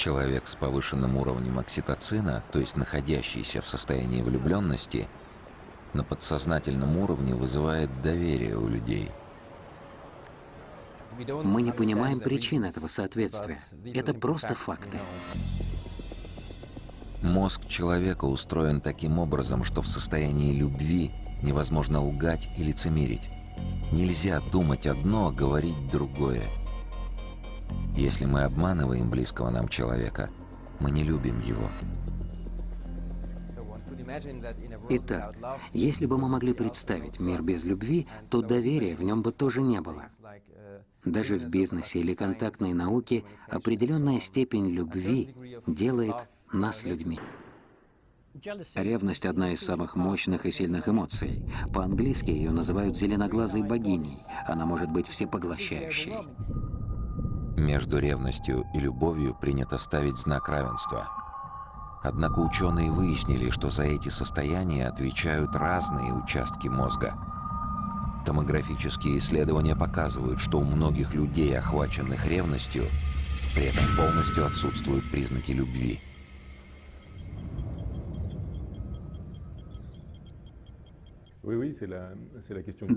Человек с повышенным уровнем окситоцина, то есть находящийся в состоянии влюбленности, на подсознательном уровне вызывает доверие у людей. Мы не понимаем причин этого соответствия. Это просто факты. Мозг человека устроен таким образом, что в состоянии любви невозможно лгать и лицемерить. Нельзя думать одно, а говорить другое. Если мы обманываем близкого нам человека, мы не любим его. Итак, если бы мы могли представить мир без любви, то доверия в нем бы тоже не было. Даже в бизнесе или контактной науке определенная степень любви делает нас людьми. Ревность — одна из самых мощных и сильных эмоций. По-английски ее называют «зеленоглазой богиней». Она может быть всепоглощающей. Между ревностью и любовью принято ставить знак равенства. Однако ученые выяснили, что за эти состояния отвечают разные участки мозга. Томографические исследования показывают, что у многих людей, охваченных ревностью, при этом полностью отсутствуют признаки любви.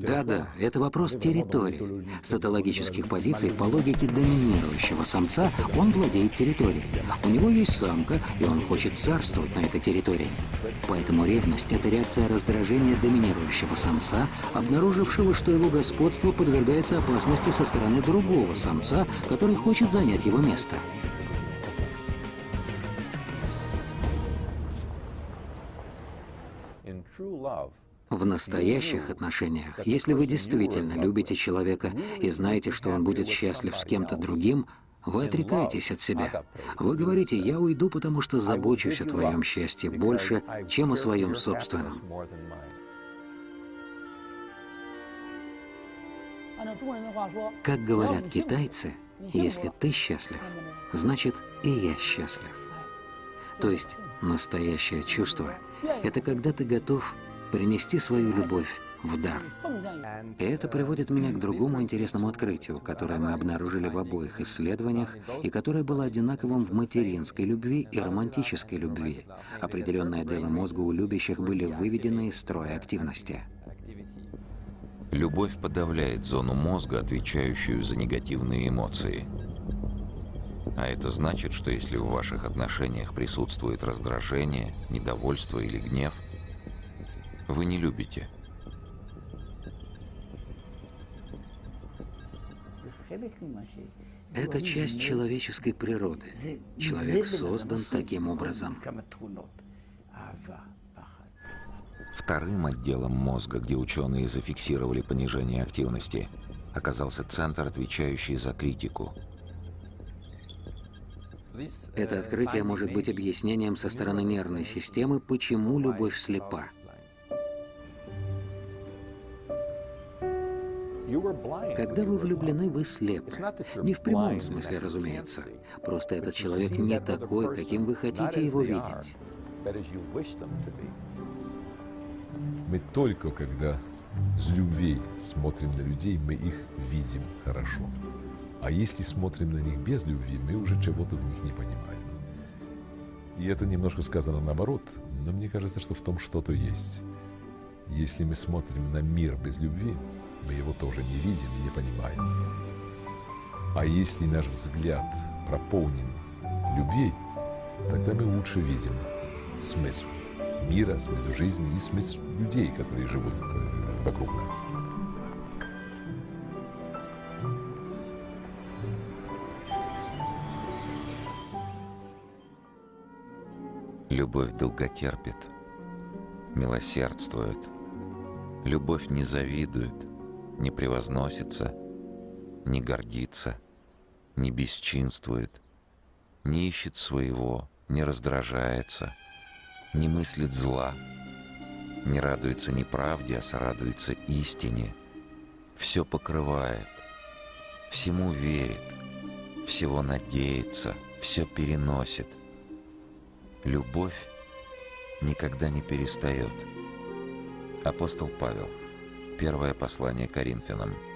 Да-да, это вопрос территории. С этологических позиций, по логике доминирующего самца, он владеет территорией. У него есть самка, и он хочет царствовать на этой территории. Поэтому ревность — это реакция раздражения доминирующего самца, обнаружившего, что его господство подвергается опасности со стороны другого самца, который хочет занять его место. В настоящих отношениях, если вы действительно любите человека и знаете, что он будет счастлив с кем-то другим, вы отрекаетесь от себя. Вы говорите, я уйду, потому что забочусь о твоем счастье больше, чем о своем собственном. Как говорят китайцы, если ты счастлив, значит и я счастлив. То есть настоящее чувство — это когда ты готов принести свою любовь в дар. И это приводит меня к другому интересному открытию, которое мы обнаружили в обоих исследованиях и которое было одинаковым в материнской любви и романтической любви. Определенные отделы мозга у любящих были выведены из строя активности. Любовь подавляет зону мозга, отвечающую за негативные эмоции. А это значит, что если в ваших отношениях присутствует раздражение, недовольство или гнев – вы не любите. Это часть человеческой природы. Человек создан таким образом. Вторым отделом мозга, где ученые зафиксировали понижение активности, оказался центр, отвечающий за критику. Это открытие может быть объяснением со стороны нервной системы, почему любовь слепа. Когда вы влюблены, вы слепы. Не в прямом смысле, разумеется. Просто этот человек не такой, каким вы хотите его видеть. Мы только когда с любви смотрим на людей, мы их видим хорошо. А если смотрим на них без любви, мы уже чего-то в них не понимаем. И это немножко сказано наоборот, но мне кажется, что в том что-то есть. Если мы смотрим на мир без любви, мы его тоже не видим и не понимаем. А если наш взгляд прополнен любви, тогда мы лучше видим смысл мира, смысл жизни и смысл людей, которые живут э, вокруг нас. Любовь долготерпит, милосердствует. Любовь не завидует, не превозносится, не гордится, не бесчинствует, не ищет своего, не раздражается, не мыслит зла, не радуется неправде, а сорадуется истине, все покрывает, всему верит, всего надеется, все переносит. Любовь никогда не перестает. Апостол Павел – Первое послание Коринфянам –